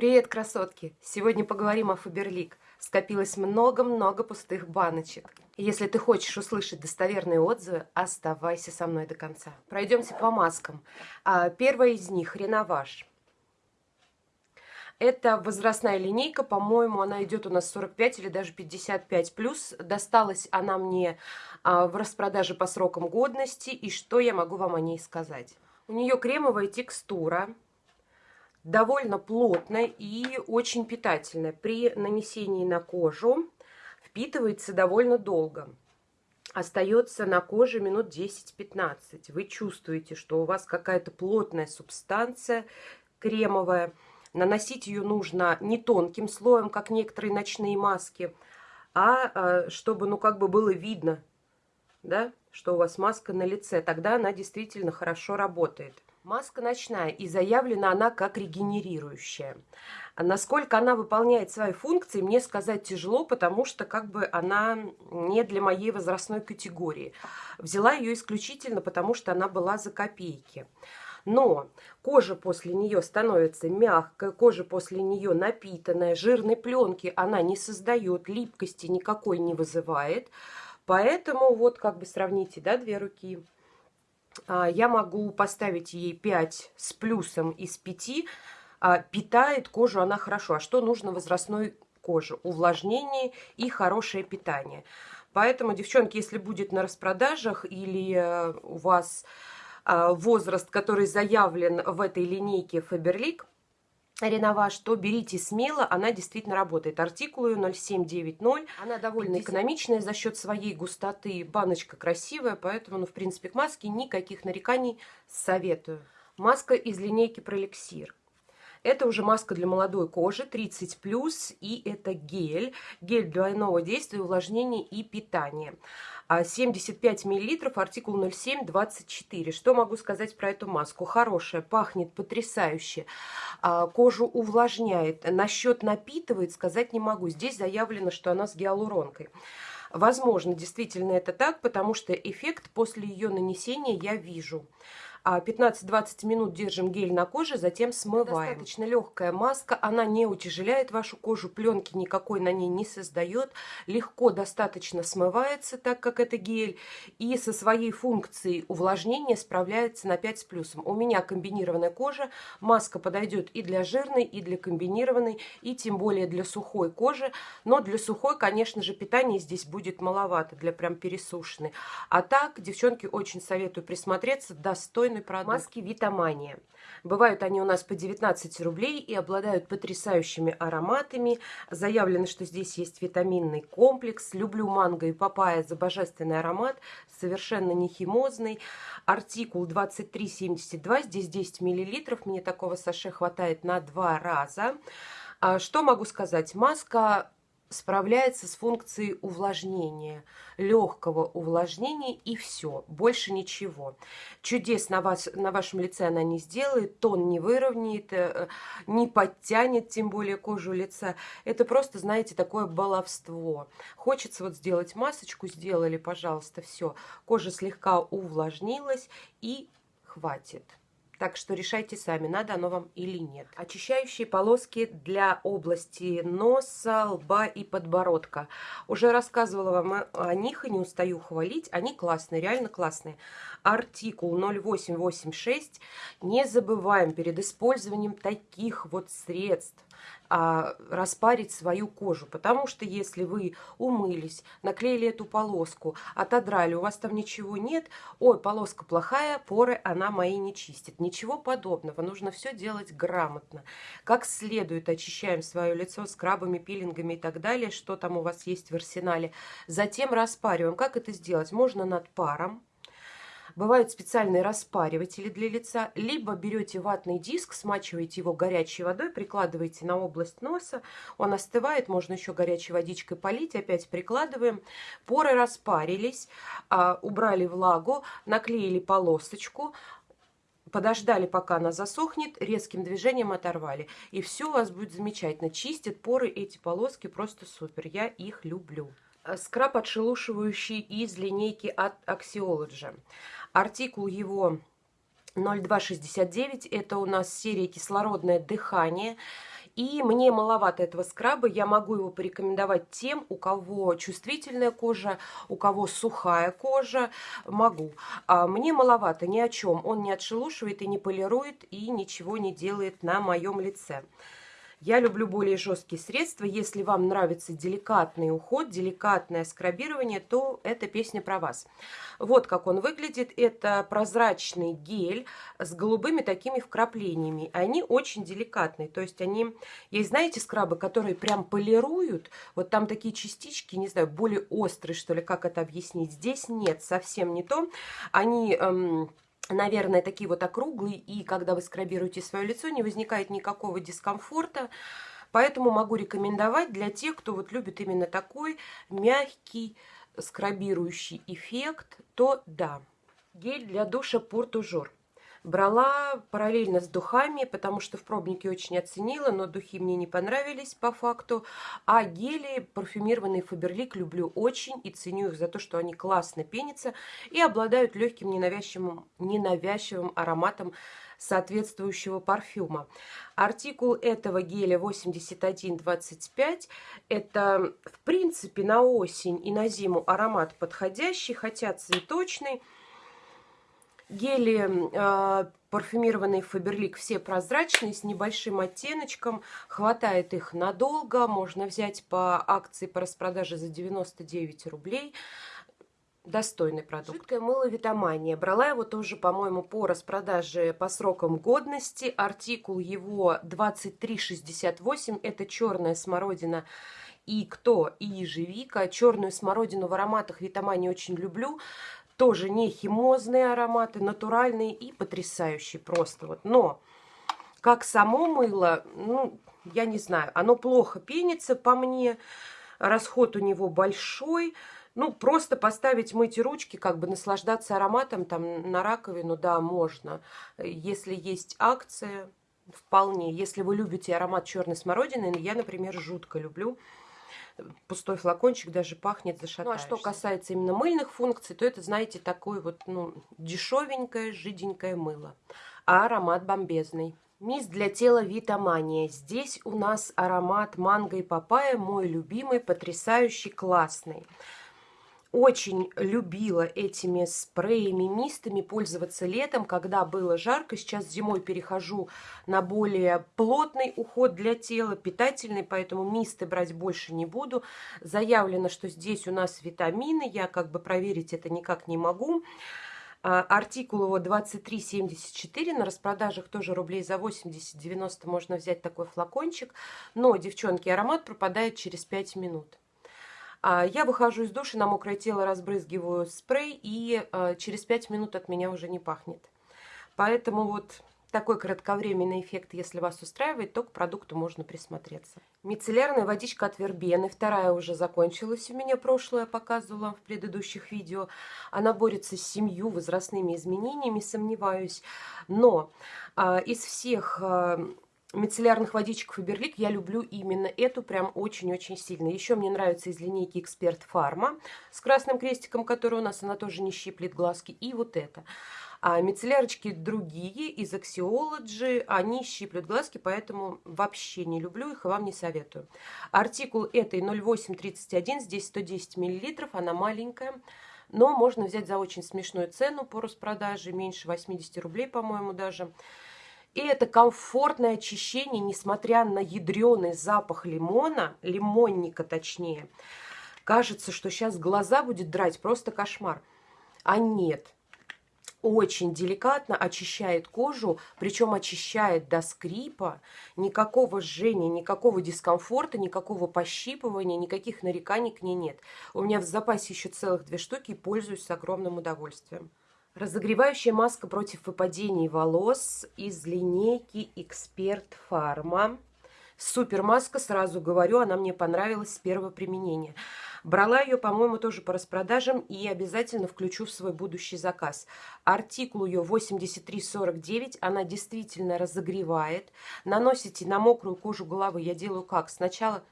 Привет, красотки! Сегодня поговорим о Фаберлик. Скопилось много-много пустых баночек. Если ты хочешь услышать достоверные отзывы, оставайся со мной до конца. Пройдемся по маскам. А, первая из них – Реноваж. Это возрастная линейка, по-моему, она идет у нас 45 или даже 55 плюс. Досталась она мне а, в распродаже по срокам годности. И что я могу вам о ней сказать? У нее кремовая текстура, довольно плотная и очень питательная. При нанесении на кожу впитывается довольно долго. Остается на коже минут 10-15. Вы чувствуете, что у вас какая-то плотная субстанция кремовая, Наносить ее нужно не тонким слоем, как некоторые ночные маски, а, а чтобы, ну, как бы было видно, да, что у вас маска на лице. Тогда она действительно хорошо работает. Маска ночная, и заявлена она как регенерирующая. А насколько она выполняет свои функции, мне сказать тяжело, потому что как бы она не для моей возрастной категории. Взяла ее исключительно, потому что она была за копейки. Но кожа после нее становится мягкой, кожа после нее напитанная, жирной пленки она не создает, липкости никакой не вызывает. Поэтому вот как бы сравните, да, две руки. А, я могу поставить ей 5 с плюсом из 5. А, питает кожу она хорошо. А что нужно возрастной коже? Увлажнение и хорошее питание. Поэтому, девчонки, если будет на распродажах или э, у вас а, возраст, который заявлен в этой линейке Faberlic, Реноваж, то берите смело, она действительно работает. Артикул ее 0790, она довольно 50. экономичная за счет своей густоты, баночка красивая, поэтому, ну, в принципе, к маске никаких нареканий советую. Маска из линейки Пролексир. Это уже маска для молодой кожи, 30+, и это гель. Гель двойного действия, увлажнения и питания. 75 мл, артикул 0724. Что могу сказать про эту маску? Хорошая, пахнет потрясающе, а, кожу увлажняет. Насчет напитывает сказать не могу. Здесь заявлено, что она с гиалуронкой. Возможно, действительно это так, потому что эффект после ее нанесения я вижу. 15-20 а, минут держим гель на коже, затем смываем. Достаточно легкая маска, она не утяжеляет вашу кожу, пленки никакой на ней не создает, легко достаточно смывается, так как это гель, и со своей функцией увлажнения справляется на 5 с плюсом. У меня комбинированная кожа, маска подойдет и для жирной, и для комбинированной, и тем более для сухой кожи, но для сухой, конечно же, питание здесь будет маловато, для прям пересушенной. А так, девчонки, очень советую присмотреться, достойно достойный продукт. Маски Витамания. Бывают они у нас по 19 рублей и обладают потрясающими ароматами. Заявлено, что здесь есть витаминный комплекс. Люблю манго и папайя за божественный аромат. Совершенно не химозный. Артикул 2372. Здесь 10 миллилитров. Мне такого саше хватает на два раза. А что могу сказать? Маска справляется с функцией увлажнения, легкого увлажнения и все, больше ничего. Чудес на, вас, на вашем лице она не сделает, тон не выровняет, э, не подтянет, тем более кожу лица. Это просто, знаете, такое баловство. Хочется вот сделать масочку, сделали, пожалуйста, все. Кожа слегка увлажнилась и хватит. Так что решайте сами, надо оно вам или нет. Очищающие полоски для области носа, лба и подбородка. Уже рассказывала вам о них и не устаю хвалить. Они классные, реально классные. Артикул 0886. Не забываем перед использованием таких вот средств а, распарить свою кожу. Потому что если вы умылись, наклеили эту полоску, отодрали, у вас там ничего нет, ой, полоска плохая, поры она мои не чистит. Ничего подобного. Нужно все делать грамотно. Как следует очищаем свое лицо скрабами, пилингами и так далее, что там у вас есть в арсенале. Затем распариваем. Как это сделать? Можно над паром Бывают специальные распариватели для лица. Либо берете ватный диск, смачиваете его горячей водой, прикладываете на область носа. Он остывает, можно еще горячей водичкой полить. Опять прикладываем. Поры распарились, а, убрали влагу, наклеили полосочку, подождали, пока она засохнет, резким движением оторвали. И все у вас будет замечательно. Чистят поры эти полоски просто супер. Я их люблю. Скраб отшелушивающий из линейки от Axiology. Артикул его 0269, это у нас серия «Кислородное дыхание». И мне маловато этого скраба, я могу его порекомендовать тем, у кого чувствительная кожа, у кого сухая кожа, могу. А мне маловато ни о чем, он не отшелушивает и не полирует, и ничего не делает на моем лице. Я люблю более жесткие средства. Если вам нравится деликатный уход, деликатное скрабирование, то эта песня про вас. Вот как он выглядит. Это прозрачный гель с голубыми такими вкраплениями. Они очень деликатные. То есть они... Есть, знаете, скрабы, которые прям полируют. Вот там такие частички, не знаю, более острые, что ли, как это объяснить. Здесь нет, совсем не то. Они... Эм, наверное, такие вот округлые, и когда вы скрабируете свое лицо, не возникает никакого дискомфорта. Поэтому могу рекомендовать для тех, кто вот любит именно такой мягкий скрабирующий эффект, то да. Гель для душа Портужор. Брала параллельно с духами, потому что в пробнике очень оценила, но духи мне не понравились по факту. А гели парфюмированные Фаберлик люблю очень и ценю их за то, что они классно пенятся и обладают легким ненавязчивым, ненавязчивым ароматом соответствующего парфюма. Артикул этого геля 8125. Это, в принципе, на осень и на зиму аромат подходящий, хотя цветочный. Гели э, парфюмированные Фаберлик все прозрачные, с небольшим оттеночком. Хватает их надолго. Можно взять по акции по распродаже за 99 рублей. Достойный продукт. Жидкое мыло Витамания. Брала его тоже, по-моему, по распродаже по срокам годности. Артикул его 2368. Это черная смородина и кто? И ежевика. Черную смородину в ароматах Витамани очень люблю. Тоже не химозные ароматы, натуральные и потрясающие просто. Вот. Но как само мыло, ну, я не знаю, оно плохо пенится по мне, расход у него большой. Ну, просто поставить, мыть ручки, как бы наслаждаться ароматом там на раковину, да, можно. Если есть акция, вполне. Если вы любите аромат черной смородины, я, например, жутко люблю пустой флакончик даже пахнет зашатаешься. Ну, а что касается именно мыльных функций, то это, знаете, такое вот, ну, дешевенькое, жиденькое мыло. А аромат бомбезный. Мисс для тела Витамания. Здесь у нас аромат манго и папайя, мой любимый, потрясающий, классный очень любила этими спреями, мистами пользоваться летом, когда было жарко. Сейчас зимой перехожу на более плотный уход для тела, питательный, поэтому мисты брать больше не буду. Заявлено, что здесь у нас витамины, я как бы проверить это никак не могу. А, артикул его 23,74, на распродажах тоже рублей за 80-90 можно взять такой флакончик. Но, девчонки, аромат пропадает через 5 минут. А, я выхожу из души, на мокрое тело разбрызгиваю спрей, и а, через 5 минут от меня уже не пахнет. Поэтому вот такой кратковременный эффект, если вас устраивает, то к продукту можно присмотреться. Мицеллярная водичка от вербены. Вторая уже закончилась у меня, прошлая показывала в предыдущих видео. Она борется с семью возрастными изменениями, сомневаюсь. Но а, из всех... А, мицеллярных водичек Фаберлик я люблю именно эту прям очень-очень сильно. Еще мне нравится из линейки Эксперт Фарма с красным крестиком, который у нас, она тоже не щиплет глазки. И вот это. А мицеллярочки другие из Axiology, они щиплют глазки, поэтому вообще не люблю их и вам не советую. Артикул этой 0831, здесь 110 мл, она маленькая. Но можно взять за очень смешную цену по распродаже, меньше 80 рублей, по-моему, даже. И это комфортное очищение, несмотря на ядреный запах лимона, лимонника точнее. Кажется, что сейчас глаза будет драть, просто кошмар. А нет, очень деликатно очищает кожу, причем очищает до скрипа, никакого жжения, никакого дискомфорта, никакого пощипывания, никаких нареканий к ней нет. У меня в запасе еще целых две штуки и пользуюсь с огромным удовольствием. Разогревающая маска против выпадений волос из линейки Эксперт Фарма. Супер маска, сразу говорю, она мне понравилась с первого применения. Брала ее, по-моему, тоже по распродажам и обязательно включу в свой будущий заказ. Артикул ее 8349, она действительно разогревает. Наносите на мокрую кожу головы. Я делаю как? Сначала...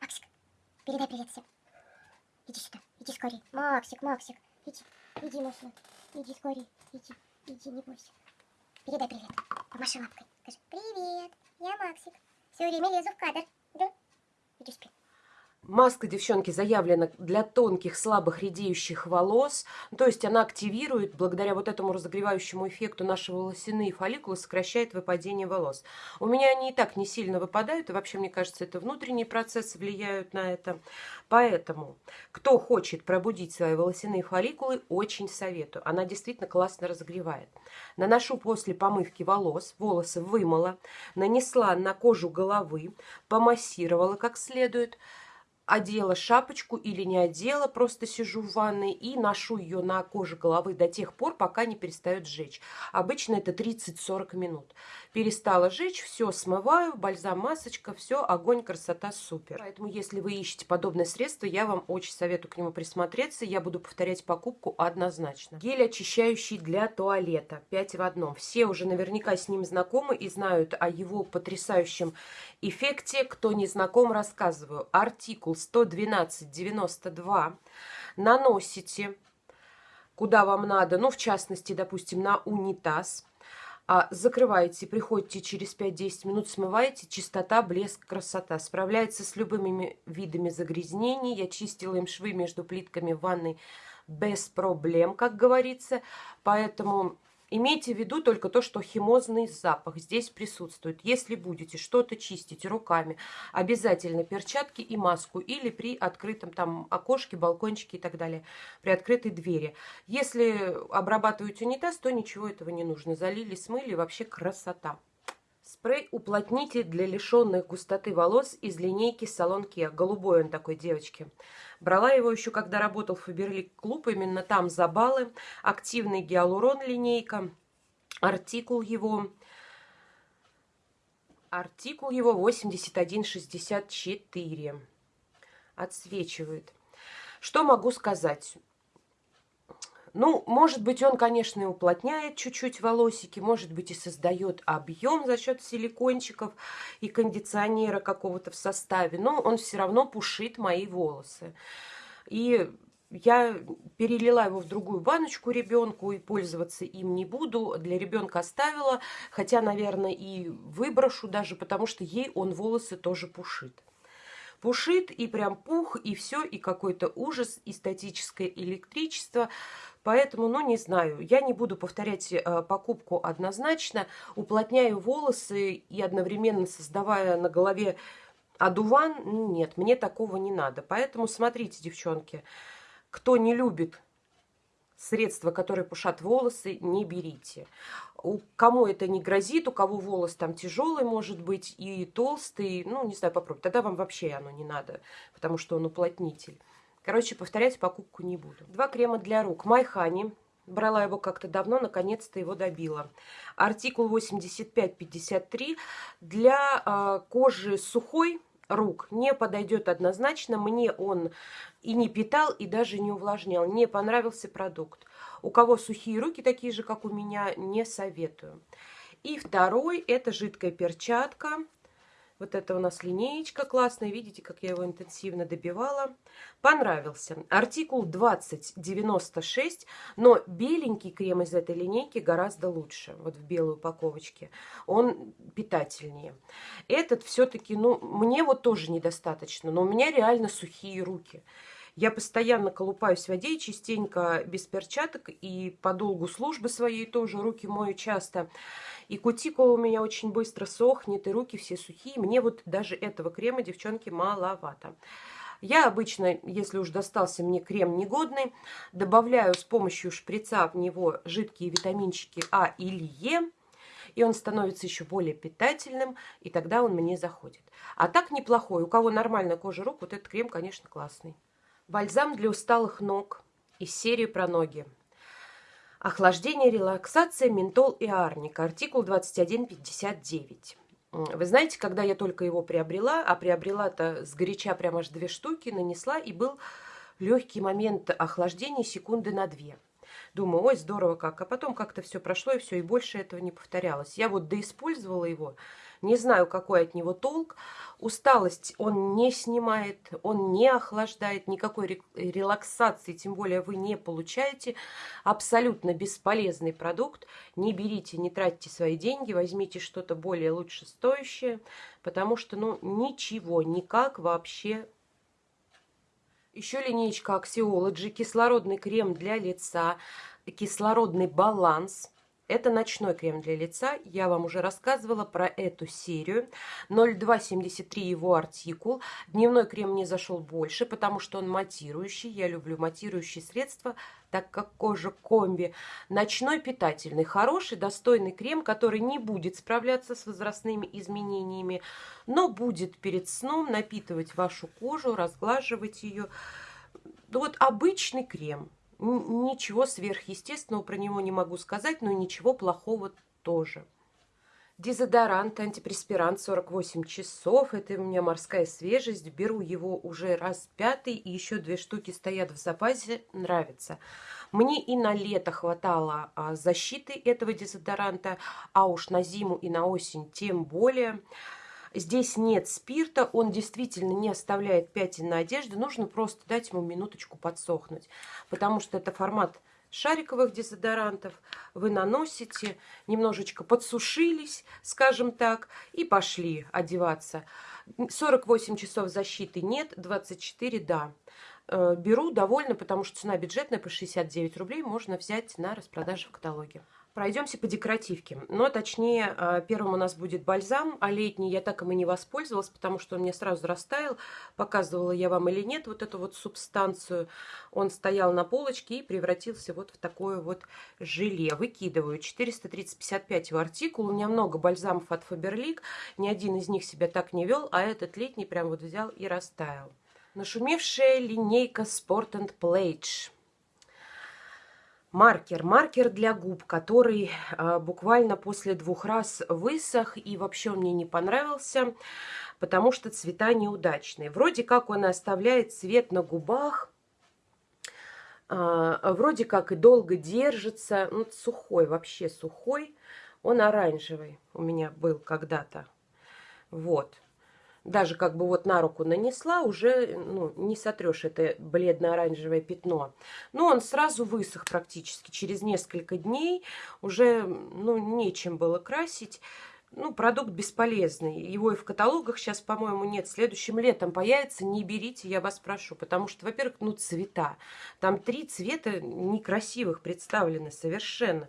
Максик, передай привет всем. Иди сюда, иди скорее. Максик, Максик, иди. Иди, Маша, иди скорее, иди, иди, не бойся. Передай привет, помаши лапкой, скажи привет. Я Максик. Все время лезу в кадр. Да? Иди спи. Маска, девчонки, заявлена для тонких, слабых, редеющих волос. То есть она активирует, благодаря вот этому разогревающему эффекту, наши волосяные фолликулы, сокращает выпадение волос. У меня они и так не сильно выпадают, и вообще, мне кажется, это внутренние процессы влияют на это. Поэтому, кто хочет пробудить свои волосяные фолликулы, очень советую. Она действительно классно разогревает. Наношу после помывки волос, волосы вымыла, нанесла на кожу головы, помассировала как следует – одела шапочку или не одела, просто сижу в ванной и ношу ее на коже головы до тех пор, пока не перестает жечь. Обычно это 30-40 минут. Перестала жечь, все смываю, бальзам, масочка, все, огонь, красота, супер. Поэтому, если вы ищете подобное средство, я вам очень советую к нему присмотреться. Я буду повторять покупку однозначно. Гель очищающий для туалета, 5 в одном. Все уже наверняка с ним знакомы и знают о его потрясающем эффекте. Кто не знаком, рассказываю. Артикул 112,92 наносите куда вам надо, ну, в частности, допустим, на унитаз. А, закрываете, приходите через 5-10 минут, смываете, чистота, блеск, красота. Справляется с любыми видами загрязнений. Я чистила им швы между плитками в ванной без проблем, как говорится. Поэтому Имейте в виду только то, что химозный запах здесь присутствует. Если будете что-то чистить руками, обязательно перчатки и маску или при открытом там окошке, балкончике и так далее, при открытой двери. Если обрабатываете унитаз, то ничего этого не нужно. Залили, смыли, вообще красота. Спрей уплотнитель для лишенных густоты волос из линейки Салон Kia. Голубой он такой, девочки. Брала его еще, когда работал в Фаберлик Клуб. Именно там за баллы. Активный гиалурон линейка. Артикул его... Артикул его 8164. Отсвечивает. Что могу сказать? Ну, может быть, он, конечно, и уплотняет чуть-чуть волосики, может быть, и создает объем за счет силикончиков и кондиционера какого-то в составе, но он все равно пушит мои волосы. И я перелила его в другую баночку ребенку и пользоваться им не буду. Для ребенка оставила, хотя, наверное, и выброшу даже, потому что ей он волосы тоже пушит. Пушит и прям пух, и все, и какой-то ужас, и статическое электричество. Поэтому, ну, не знаю, я не буду повторять э, покупку однозначно. Уплотняю волосы и одновременно создавая на голове одуван, нет, мне такого не надо. Поэтому смотрите, девчонки, кто не любит средства, которые пушат волосы, не берите. У кому это не грозит, у кого волос там тяжелый, может быть, и толстый, ну, не знаю, попробуйте. Тогда вам вообще оно не надо, потому что он уплотнитель. Короче, повторять покупку не буду. Два крема для рук. Майхани. Брала его как-то давно, наконец-то его добила. Артикул 8553 для э, кожи сухой рук не подойдет однозначно. Мне он и не питал, и даже не увлажнял. Не понравился продукт. У кого сухие руки, такие же, как у меня, не советую. И второй, это жидкая перчатка вот это у нас линеечка классная. Видите, как я его интенсивно добивала. Понравился. Артикул 2096, но беленький крем из этой линейки гораздо лучше. Вот в белой упаковочке. Он питательнее. Этот все-таки, ну, мне вот тоже недостаточно. Но у меня реально сухие руки. Я постоянно колупаюсь в воде, частенько без перчаток, и по долгу службы своей тоже руки мою часто. И кутикула у меня очень быстро сохнет, и руки все сухие. Мне вот даже этого крема, девчонки, маловато. Я обычно, если уж достался мне крем негодный, добавляю с помощью шприца в него жидкие витаминчики А или Е, и он становится еще более питательным, и тогда он мне заходит. А так неплохой. У кого нормальная кожа рук, вот этот крем, конечно, классный. Бальзам для усталых ног из серии про ноги. Охлаждение, релаксация, ментол и арника. Артикул 2159. Вы знаете, когда я только его приобрела, а приобрела-то с горяча прямо аж две штуки, нанесла, и был легкий момент охлаждения секунды на две. Думаю, ой, здорово как. А потом как-то все прошло, и все, и больше этого не повторялось. Я вот доиспользовала его, не знаю, какой от него толк. Усталость он не снимает, он не охлаждает, никакой релаксации, тем более вы не получаете. Абсолютно бесполезный продукт. Не берите, не тратьте свои деньги, возьмите что-то более лучше стоящее, потому что ну ничего, никак вообще еще линейка Axiology, кислородный крем для лица, кислородный баланс – это ночной крем для лица. Я вам уже рассказывала про эту серию. 0273 его артикул. Дневной крем не зашел больше, потому что он матирующий. Я люблю матирующие средства, так как кожа комби. Ночной питательный, хороший, достойный крем, который не будет справляться с возрастными изменениями, но будет перед сном напитывать вашу кожу, разглаживать ее. Вот обычный крем – Ничего сверхъестественного про него не могу сказать, но ничего плохого тоже. Дезодорант, антипреспирант 48 часов. Это у меня морская свежесть. Беру его уже раз пятый. И еще две штуки стоят в запасе. Нравится. Мне и на лето хватало а, защиты этого дезодоранта. А уж на зиму и на осень тем более. Здесь нет спирта, он действительно не оставляет пятен на одежде. Нужно просто дать ему минуточку подсохнуть, потому что это формат шариковых дезодорантов. Вы наносите, немножечко подсушились, скажем так, и пошли одеваться. 48 часов защиты нет, 24 да. Э, беру довольно, потому что цена бюджетная, по 69 рублей можно взять на распродаже в каталоге. Пройдемся по декоративке. Но точнее, а, первым у нас будет бальзам, а летний я так и не воспользовалась, потому что он мне сразу растаял. Показывала я вам или нет вот эту вот субстанцию. Он стоял на полочке и превратился вот в такое вот желе. Выкидываю 430-55 его артикул. У меня много бальзамов от Faberlic. Ни один из них себя так не вел, а этот летний прям вот взял и растаял. Нашумевшая линейка Sport and Plage маркер. Маркер для губ, который а, буквально после двух раз высох и вообще мне не понравился, потому что цвета неудачные. Вроде как он оставляет цвет на губах, а, вроде как и долго держится. Ну, сухой, вообще сухой. Он оранжевый у меня был когда-то. Вот даже как бы вот на руку нанесла, уже ну, не сотрешь это бледно-оранжевое пятно. Но он сразу высох практически через несколько дней, уже ну, нечем было красить. Ну, продукт бесполезный. Его и в каталогах сейчас, по-моему, нет. Следующим летом появится. Не берите, я вас прошу. Потому что, во-первых, ну, цвета. Там три цвета некрасивых представлены совершенно.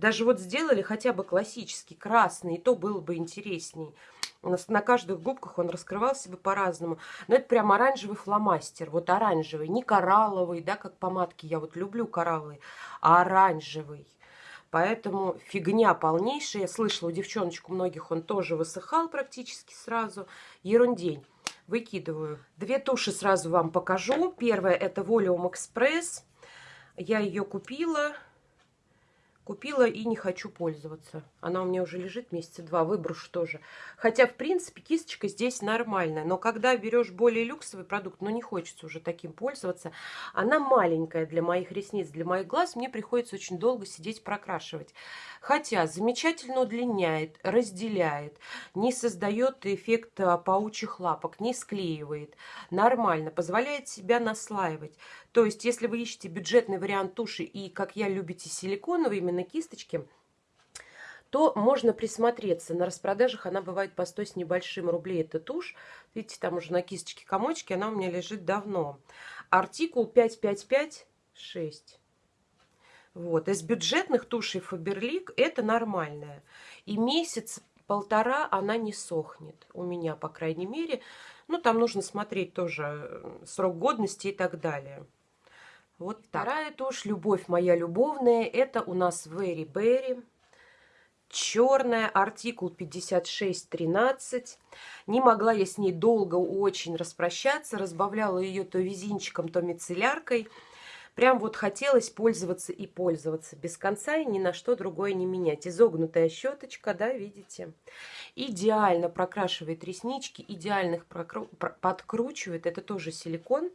Даже вот сделали хотя бы классический красный, и то было бы интересней. У нас на каждых губках он раскрывался бы по-разному. Но это прям оранжевый фломастер. Вот оранжевый, не коралловый, да, как помадки. Я вот люблю коралловый, а оранжевый. Поэтому фигня полнейшая. Я слышала, у девчоночек у многих он тоже высыхал практически сразу. Ерундень. Выкидываю. Две туши сразу вам покажу. Первая это Volume Express. Я ее купила Купила и не хочу пользоваться. Она у меня уже лежит месяца два, выброшу тоже. Хотя, в принципе, кисточка здесь нормальная. Но когда берешь более люксовый продукт, ну, не хочется уже таким пользоваться. Она маленькая для моих ресниц, для моих глаз. Мне приходится очень долго сидеть прокрашивать. Хотя замечательно удлиняет, разделяет, не создает эффект а, паучьих лапок, не склеивает. Нормально, позволяет себя наслаивать. То есть, если вы ищете бюджетный вариант туши и, как я, любите силиконовые именно кисточки, то можно присмотреться. На распродажах она бывает по 100 с небольшим рублей. Это тушь. Видите, там уже на кисточке комочки. Она у меня лежит давно. Артикул 5556. Вот. Из бюджетных тушей Фаберлик это нормальная. И месяц-полтора она не сохнет. У меня, по крайней мере. Ну, там нужно смотреть тоже э, срок годности и так далее. Вот так. Вторая тушь, любовь моя любовная, это у нас Very Berry. Черная, артикул 5613. Не могла я с ней долго очень распрощаться. Разбавляла ее то визинчиком, то мицелляркой. Прям вот хотелось пользоваться и пользоваться без конца и ни на что другое не менять. Изогнутая щеточка, да, видите? Идеально прокрашивает реснички, идеально подкручивает. Это тоже силикон.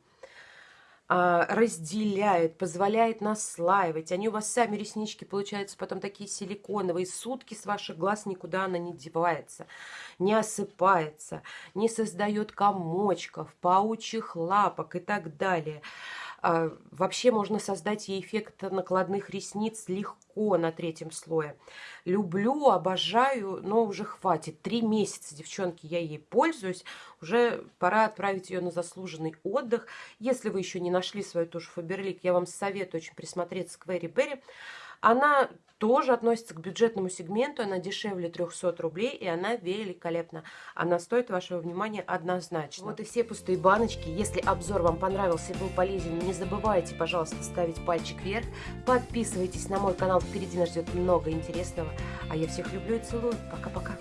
А, разделяет, позволяет наслаивать. Они у вас сами реснички получаются потом такие силиконовые. Сутки с ваших глаз никуда она не девается, не осыпается, не создает комочков, паучьих лапок и так далее. А, вообще можно создать ей эффект накладных ресниц легко на третьем слое. Люблю, обожаю, но уже хватит. Три месяца, девчонки, я ей пользуюсь. Уже пора отправить ее на заслуженный отдых. Если вы еще не нашли свою тушь Фаберлик, я вам советую очень присмотреться к Вэри Берри. Она тоже относится к бюджетному сегменту, она дешевле 300 рублей, и она великолепна. Она стоит вашего внимания однозначно. Вот и все пустые баночки. Если обзор вам понравился и был полезен, не забывайте, пожалуйста, ставить пальчик вверх. Подписывайтесь на мой канал, впереди нас ждет много интересного. А я всех люблю и целую. Пока-пока.